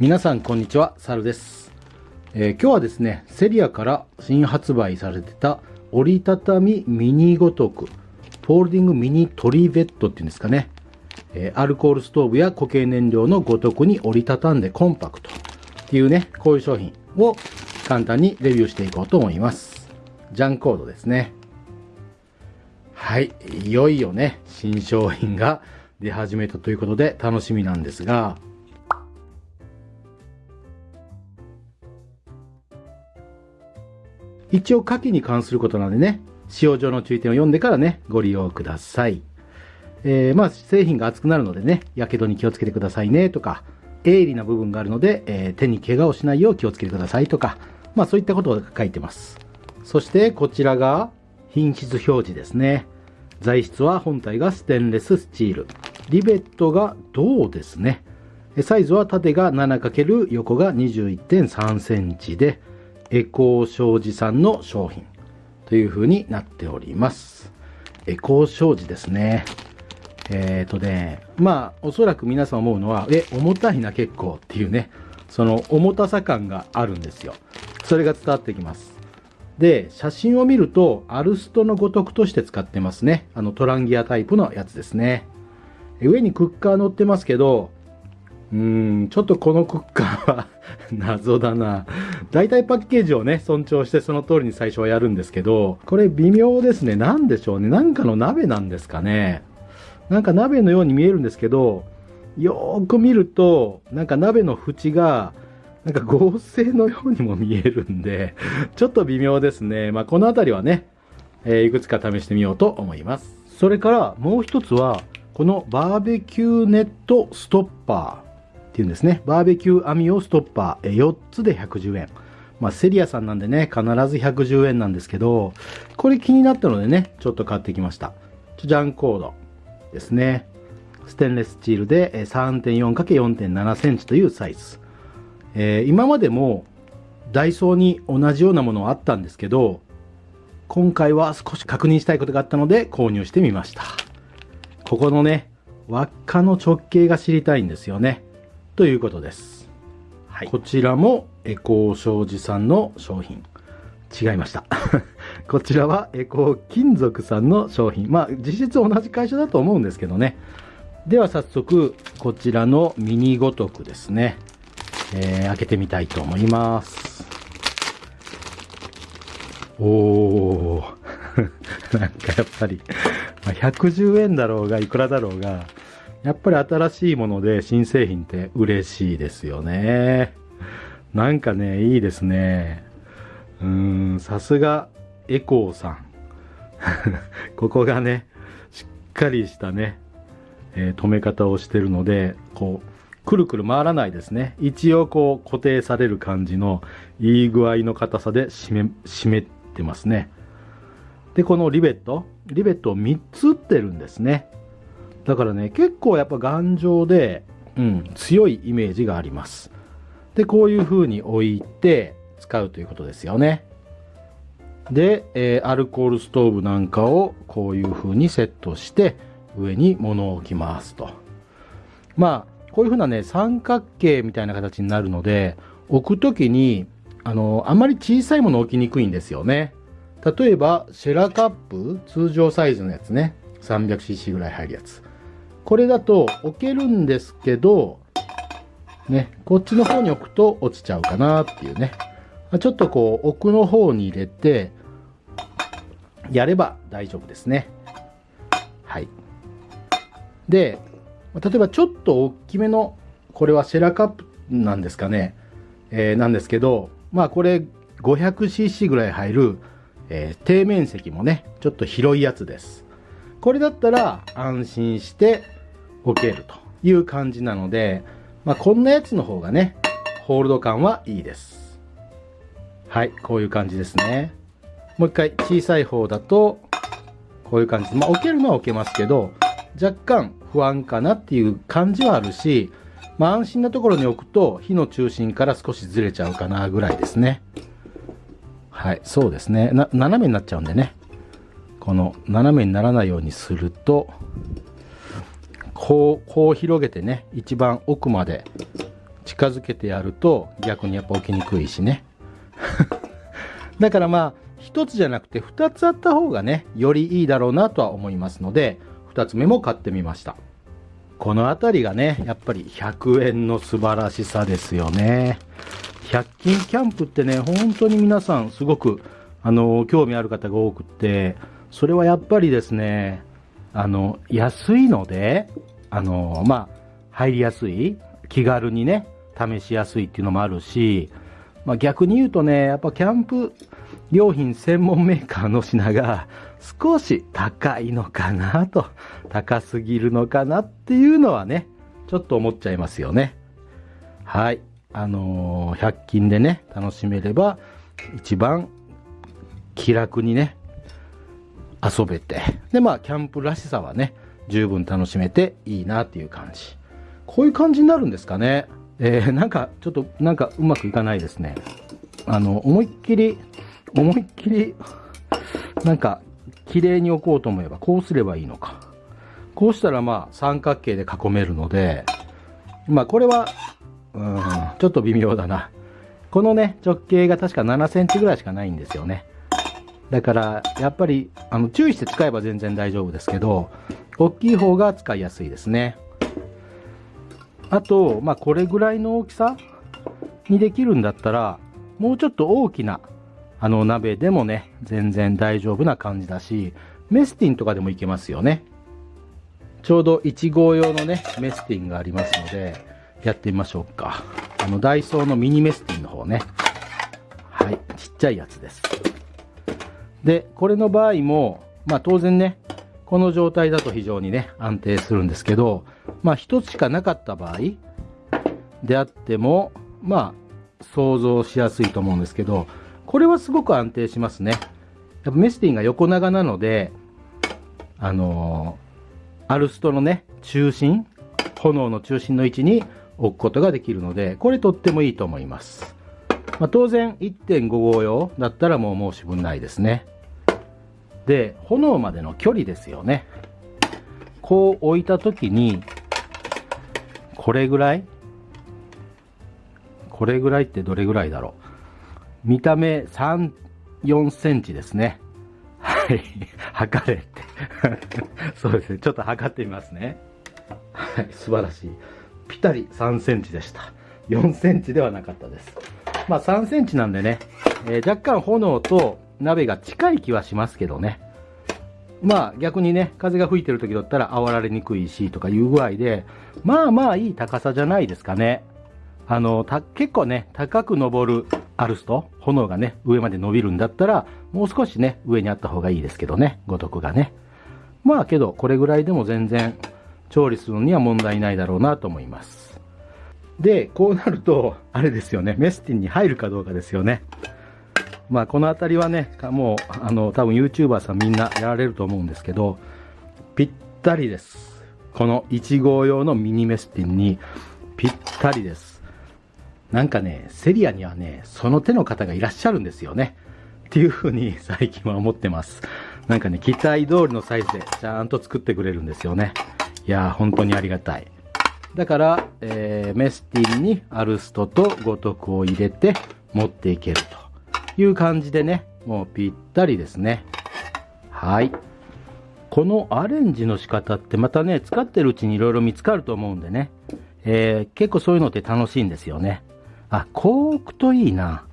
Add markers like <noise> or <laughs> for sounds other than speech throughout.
皆さんこんにちは、サルです、えー今日はですね、セリアから新発売されてた折りたたみミニ五徳、folding mini trivet っていうんですかね、えーアルコールストーブや固形燃料の五徳に折りたたんでコンパクトっていうね、こういう商品を簡単にレビューしていこうと思います。 JANコードですね。はい、いよいよね、新商品が出始めたということで楽しみなんですが、一応下記に関することなんでね、使用上の注意点を読んでからね、ご利用ください。えーまあ、製品が熱くなるのでね、火傷に気をつけてくださいねとか、鋭利な部分があるので、えー手に怪我をしないよう気をつけてくださいとか、まあそういったことが書いてます。そしてこちらが品質表示ですね。材質は本体がステンレススチール。リベットが銅ですね。サイズは縦が 7× 横が21.3センチで、エコー商事さんの商品という風になっております。エコー商事ですね。えっ、とね、まあ、おそらく皆さん思うのは、え、重たいな結構っていうね、その重たさ感があるんですよ。それが伝わってきます。で、写真を見ると、アルストのごとくとして使ってますね。あのトランギアタイプのやつですね。上にクッカー乗ってますけど、うーん、ちょっとこのクッカーは <laughs> 謎だな。大体パッケージをね、尊重してその通りに最初はやるんですけど、これ微妙ですね。なんでしょうね。なんかの鍋なんですかね。なんか鍋のように見えるんですけど、よーく見ると、なんか鍋の縁が、なんか合成のようにも見えるんで、ちょっと微妙ですね。まあ、このあたりはね、えーいくつか試してみようと思います。それからもう一つは、このバーベキューネットストッパーっていうんですね。バーベキュー網用ストッパー、え4つで110円。まあ、セリアさんなんでね、必ず110円なんですけど、これ気になったのでね、ちょっと買ってきました。ジャンコードですね。ステンレスチールで 3.4×4.7 センチというサイズ。えー今までもダイソーに同じようなものはあったんですけど、今回は少し確認したいことがあったので購入してみました。ここのね、輪っかの直径が知りたいんですよね。ということです。はい、こちらもエコー商事さんの商品。違いました。<laughs> こちらはエコー金属さんの商品。まあ実質同じ会社だと思うんですけどね。では早速、こちらのミニごとくですね。えー開けてみたいと思います。おー。<laughs> なんかやっぱり、まあ110円だろうが、いくらだろうが、やっぱり新しいもので新製品って嬉しいですよね。なんかね、いいですね。うーん、さすがエコーさん。<laughs> ここがね、しっかりしたね、えー止め方をしてるので、こう、くるくる回らないですね。一応こう固定される感じのいい具合の硬さで締め、締めてますね。で、このリベット、リベットを3つ打ってるんですね。だからね、結構やっぱ頑丈で、うん、強いイメージがあります。で、こういう風に置いて使うということですよね。で、えーアルコールストーブなんかをこういう風にセットして上に物を置きますと。まあ、こういう風なね、三角形みたいな形になるので、置くときに、あの、あんまり小さいもの置きにくいんですよね。例えば、シェラカップ、通常サイズのやつね。300cc ぐらい入るやつ。これだと置けるんですけど、ね、こっちの方に置くと落ちちゃうかなっていうね。ちょっとこう、奥の方に入れて、やれば大丈夫ですね。はい。で、例えばちょっと大きめの、これはシェラカップなんですかね。えーなんですけど、まあこれ 500cc ぐらい入る、えー底面積もね、ちょっと広いやつです。これだったら安心して置けるという感じなので、まあこんなやつの方がね、ホールド感はいいです。はい、こういう感じですね。もう一回小さい方だと、こういう感じで、まあ置けるのは置けますけど、若干不安かなっていう感じはあるし、まあ安心なところに置くと火の中心から少しずれちゃうかなぐらいですね。はい、そうですね。な斜めになっちゃうんでね。この斜めにならないようにすると、こう、こう広げてね、一番奥まで近づけてやると逆にやっぱ置きにくいしね。<laughs> だからまあ1つじゃなくて2つあった方がねよりいいだろうなとは思いますので2つ目も買ってみました。この辺りがねやっぱり100円の素晴らしさですよね。100均キャンプってね本当に皆さんすごくあの興味ある方が多くってそれはやっぱりですねあの安いのであのまあ入りやすい気軽にね試しやすいっていうのもあるし、まあ、逆に言うとねやっぱキャンプ用品専門メーカーの品が <laughs> 少し高いのかなと高すぎるのかなっていうのはねちょっと思っちゃいますよね。はい。あのー、100均でね楽しめれば一番気楽にね遊べて。でまあキャンプらしさはね十分楽しめていいなっていう感じ。こういう感じになるんですかね。えー、なんかちょっとなんかうまくいかないですね。あの思いっきり思いっきりなんか綺麗に置こうと思えばこうすればいいのか。こうしたらまあ三角形で囲めるのでまあこれはうんちょっと微妙だな。このね直径が確か7センチぐらいしかないんですよね。だからやっぱりあの注意して使えば全然大丈夫ですけど大きい方が使いやすいですね。あと、まあ、これぐらいの大きさにできるんだったらもうちょっと大きなあの鍋でもね全然大丈夫な感じだしメスティンとかでもいけますよね。ちょうど1号用のねメスティンがありますのでやってみましょうか。あのダイソーのミニメスティンの方ね。はいちっちゃいやつです。でこれの場合もまあ当然ねこの状態だと非常にね安定するんですけどまあ1つしかなかった場合であってもまあ想像しやすいと思うんですけどこれはすごく安定しますねやっぱメスティンが横長なのであのー、アルストのね中心炎の中心の位置に置くことができるので、これとってもいいと思います。まあ、当然1.5号用だったらもう申し分ないですね。で、炎までの距離ですよね。こう置いた時に、これぐらい？これぐらいってどれぐらいだろう？見た目3、4センチですね。はい。測れって <laughs> そうですね。ちょっと測ってみますね。はい、素晴らしい。ぴったり3センチでした。4センチではなかったです。まあ3センチなんでね、えー、若干炎と鍋が近い気はしますけどね。まあ逆にね、風が吹いてる時だったら煽られにくいしとかいう具合で、まあまあいい高さじゃないですかね。あの、結構ね、高く登るアルスト、炎がね、上まで伸びるんだったら、もう少しね、上にあった方がいいですけどね、五徳がね。まあけど、これぐらいでも全然調理するには問題ないだろうなと思います。で、こうなると、あれですよね、メスティンに入るかどうかですよね。まあ、この辺りはね、もう、あの、多分 YouTuber さんみんなやられると思うんですけど、ぴったりです。この1号用のミニメスティンにぴったりです。なんかね、セリアにはね、その手の方がいらっしゃるんですよね。っていうふうに最近は思ってます。なんかね、期待通りのサイズでちゃんと作ってくれるんですよね。いやー本当にありがたい。だから、えー、メスティンにアルストと五徳を入れて持っていけるという感じでね、もうぴったりですね。はい。このアレンジの仕方ってまたね、使ってるうちにいろいろ見つかると思うんでね、えー、結構そういうのって楽しいんですよね。あ、こう置くといいな。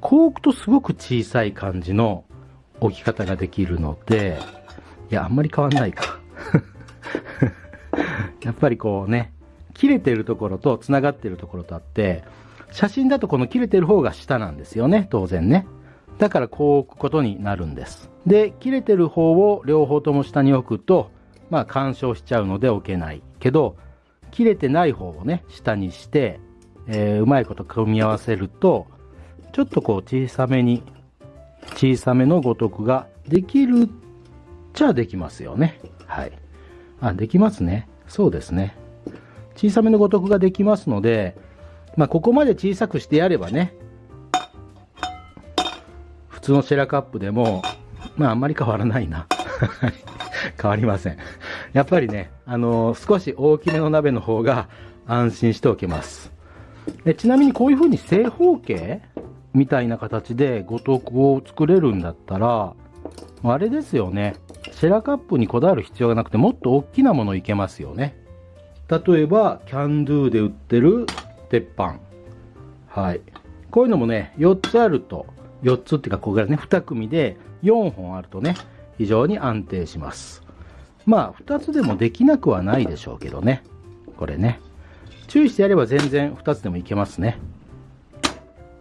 こう置くとすごく小さい感じの置き方ができるので、いや、あんまり変わんないか。<laughs> やっぱりこうね、切れてるところと繋がってるところとあって、写真だとこの切れてる方が下なんですよね、当然ね。だからこう置くことになるんです。で、切れてる方を両方とも下に置くと、まあ干渉しちゃうので置けないけど、切れてない方をね、下にして、えー、うまいこと組み合わせると、ちょっとこう小さめに、小さめのごとくができるっちゃできますよね。はい。あ、できますね。そうですね。小さめの五徳ができますので、まあ、ここまで小さくしてやればね、普通のシェラカップでも、まあ、あんまり変わらないな。<laughs> 変わりません。やっぱりね、あのー、少し大きめの鍋の方が安心しておけます。でちなみにこういう風に正方形みたいな形で五徳を作れるんだったら、あれですよね。シェラカップにこだわる必要がなくてもっと大きなものいけますよね。例えば、キャンドゥで売ってる鉄板。はい。こういうのもね、4つあると、4つっていうか、ここからね、2組で4本あるとね、非常に安定します。まあ、2つでもできなくはないでしょうけどね。これね。注意してやれば全然2つでもいけますね。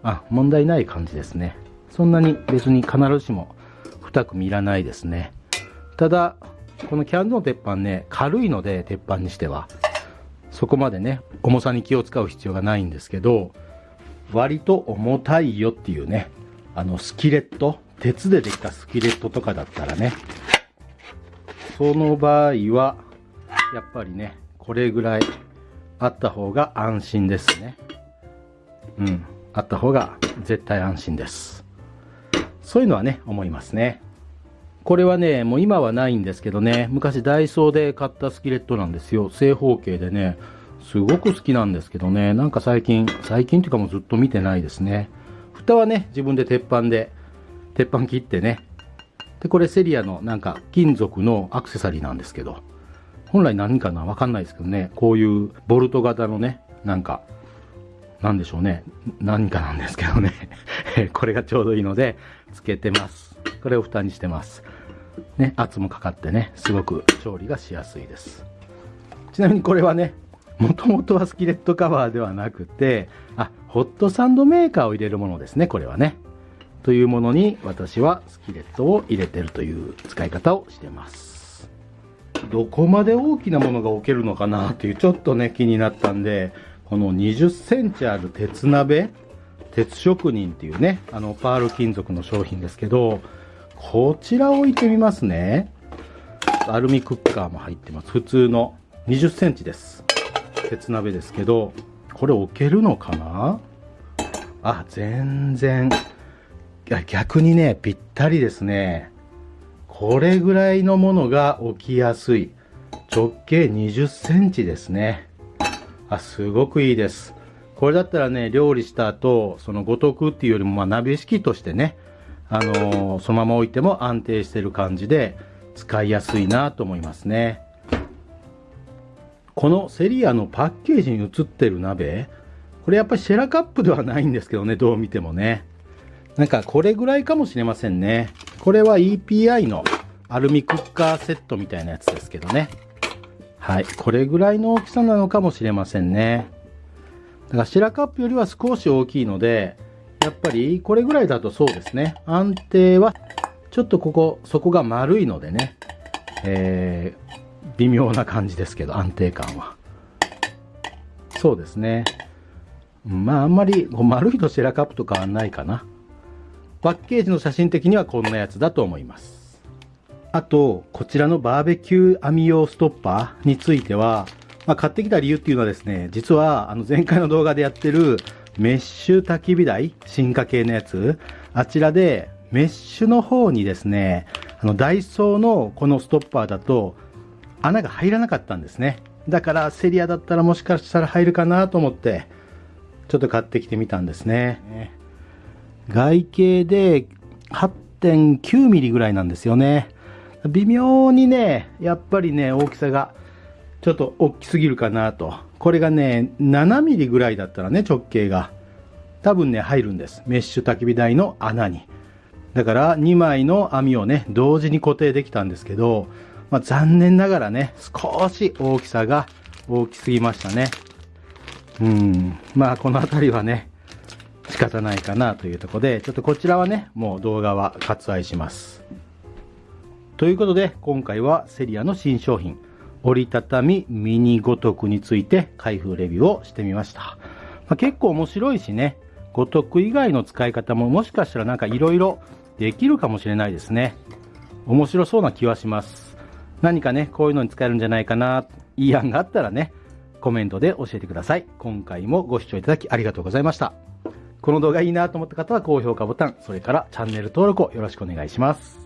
あ、問題ない感じですね。そんなに別に必ずしも2組いらないですね。ただ、このキャンドゥの鉄板ね、軽いので、鉄板にしては。そこまでね、重さに気を使う必要がないんですけど、割と重たいよっていうね、あの、スキレット、鉄でできたスキレットとかだったらね、その場合は、やっぱりね、これぐらいあった方が安心ですね。うん。あった方が絶対安心です。そういうのはね、思いますね。これはね、もう今はないんですけどね、昔ダイソーで買ったスキレットなんですよ。正方形でね、すごく好きなんですけどね、なんか最近、最近っていうかもうずっと見てないですね。蓋はね、自分で鉄板で、鉄板切ってね。で、これセリアのなんか金属のアクセサリーなんですけど、本来何かなわかんないですけどね、こういうボルト型のね、なんかなんでしょうね。何かなんですけどね。<laughs> これがちょうどいいので、つけてます。これを蓋にしてます。ね、圧もかかってね、すごく調理がしやすいです。ちなみにこれはね、もともとはスキレットカバーではなくて、あ、ホットサンドメーカーを入れるものですね、これはね。というものに私はスキレットを入れてるという使い方をしてます。どこまで大きなものが置けるのかなっていうちょっとね気になったんでこの20センチある鉄鍋、鉄職人っていうね、あの、パール金属の商品ですけど、こちらを置いてみますね。アルミクッカーも入ってます。普通の20センチです。鉄鍋ですけど、これ置けるのかな？あ、全然。逆にね、ぴったりですね。これぐらいのものが置きやすい。直径20センチですね。あ、すごくいいです。これだったらね、料理した後、その五徳っていうよりも、まあ、鍋敷きとしてね、あのー、そのまま置いても安定してる感じで、使いやすいなと思いますね。このセリアのパッケージに写ってる鍋、これやっぱりシェラカップではないんですけどね、どう見てもね。なんかこれぐらいかもしれませんね。これは EPI のアルミクッカーセットみたいなやつですけどね。はい。これぐらいの大きさなのかもしれませんね。だから白カップよりは少し大きいので、やっぱりこれぐらいだとそうですね。安定は、ちょっとここ、底が丸いのでね、えー、微妙な感じですけど、安定感は。そうですね。まあ、あんまり丸いとシェラカップと変わんないかな。パッケージの写真的にはこんなやつだと思います。あと、こちらのバーベキュー網用ストッパーについては、まあ、買ってきた理由っていうのはですね、実はあの前回の動画でやってるメッシュ焚き火台、進化系のやつ、あちらでメッシュの方にですね、あのダイソーのこのストッパーだと穴が入らなかったんですね。だからセリアだったらもしかしたら入るかなと思って、ちょっと買ってきてみたんですね。外径で8.9ミリぐらいなんですよね。微妙にね、やっぱりね、大きさがちょっと大きすぎるかなと。これがね、7ミリぐらいだったらね、直径が。多分ね、入るんです。メッシュ焚き火台の穴に。だから2枚の網をね、同時に固定できたんですけど、まあ、残念ながらね、少し大きさが大きすぎましたね。うん。まあ、この辺りはね、仕方ないかなというとこで、ちょっとこちらはね、もう動画は割愛します。ということで、今回はセリアの新商品、折りたたみミニ五徳について開封レビューをしてみました。まあ、結構面白いしね、五徳以外の使い方ももしかしたらなんか色々できるかもしれないですね。面白そうな気はします。何かね、こういうのに使えるんじゃないかな、いい案があったらね、コメントで教えてください。今回もご視聴いただきありがとうございました。この動画いいなと思った方は高評価ボタン、それからチャンネル登録をよろしくお願いします。